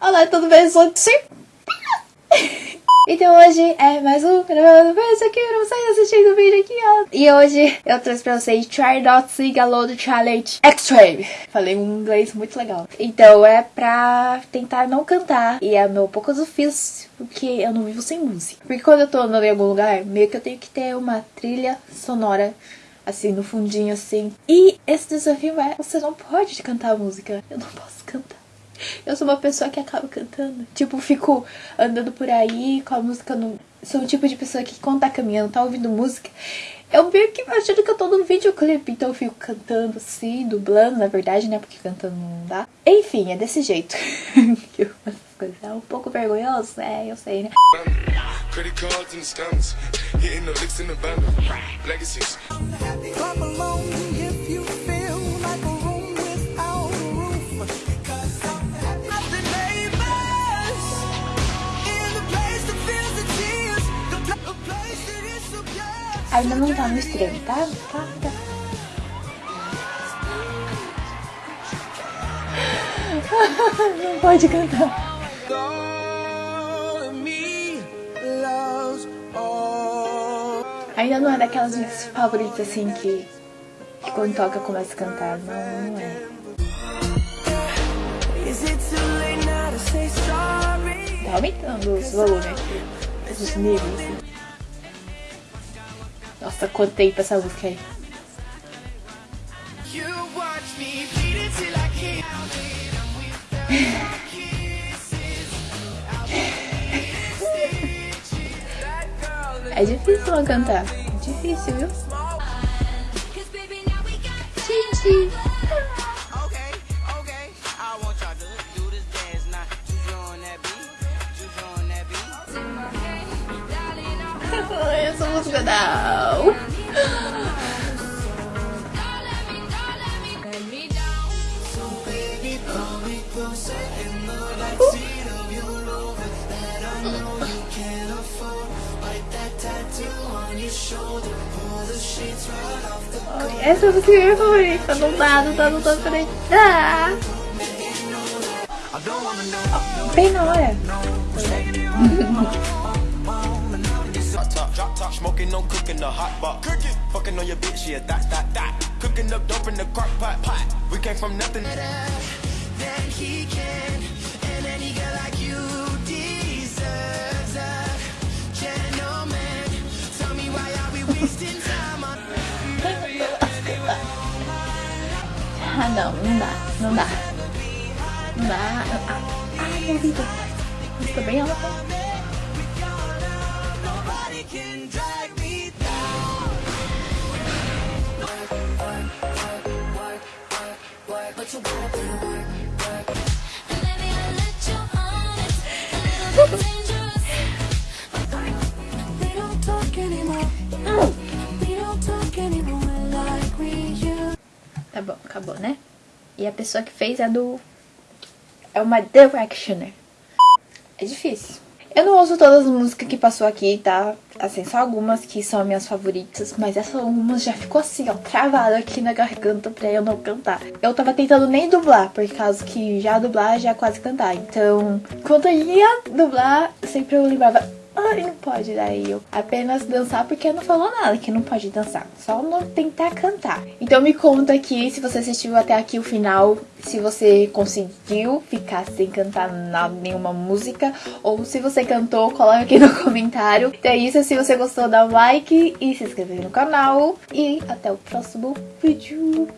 Olá, tudo bem? Sou. Então hoje é mais um gravando vídeo aqui pra vocês assistindo o vídeo aqui, ó. E hoje eu trouxe pra vocês Try Not Sing Alone Challenge Extreme. Falei um inglês muito legal. Então é pra tentar não cantar. E é meu pouco ofício, porque eu não vivo sem música. Porque quando eu tô andando em algum lugar, meio que eu tenho que ter uma trilha sonora assim, no fundinho, assim. E esse desafio é, você não pode cantar música. Eu não posso cantar. Eu sou uma pessoa que acaba cantando. Tipo, fico andando por aí com a música no. Sou o tipo de pessoa que quando tá caminhando, tá ouvindo música. Eu meio que imagino que eu tô no videoclipe, então eu fico cantando assim, dublando, na verdade, né? Porque cantando não dá. Enfim, é desse jeito. que eu faço as coisas. É um pouco vergonhoso, é, eu sei, né? Ainda não tá no extremo, tá? Tá, tá. não pode cantar. Ainda não é daquelas minhas favoritas assim que, que quando toca começa a cantar. Não, não é. Tá aumentando os volumes aqui, os níveis. Nossa, quanto tempo essa música aí. É difícil não cantar. É difícil, viu? Essa música não! Essa música é minha favorita, não dá, não dá, não dá, peraí. Ah! Bem na hora. The hot pot. Cooking, fucking on your bitch, yeah, that, that, that. Cooking up dope in the crock pot, pot. We came from nothing. Then he can, and any girl like you deserves a gentleman. Tell me why are we wasting time on. ah, não, não dá, não dá. Não dá. Ai, meu ouvido. Isso também é uma Tá bom, acabou, né? E a pessoa que fez é do... É uma Directioner. É difícil. Eu não ouço todas as músicas que passou aqui, tá? Assim, só algumas que são minhas favoritas, mas essa algumas já ficou assim, ó, travada aqui na garganta pra eu não cantar. Eu tava tentando nem dublar, por causa que já dublar já quase cantar. Então, quando eu ia dublar, sempre eu lembrava Ai, não pode daí eu apenas dançar porque não falou nada que não pode dançar. Só não tentar cantar. Então me conta aqui se você assistiu até aqui o final, se você conseguiu ficar sem cantar nada, nenhuma música, ou se você cantou, coloca aqui no comentário. Então é isso, se você gostou, dá um like e se inscreve no canal. E até o próximo vídeo.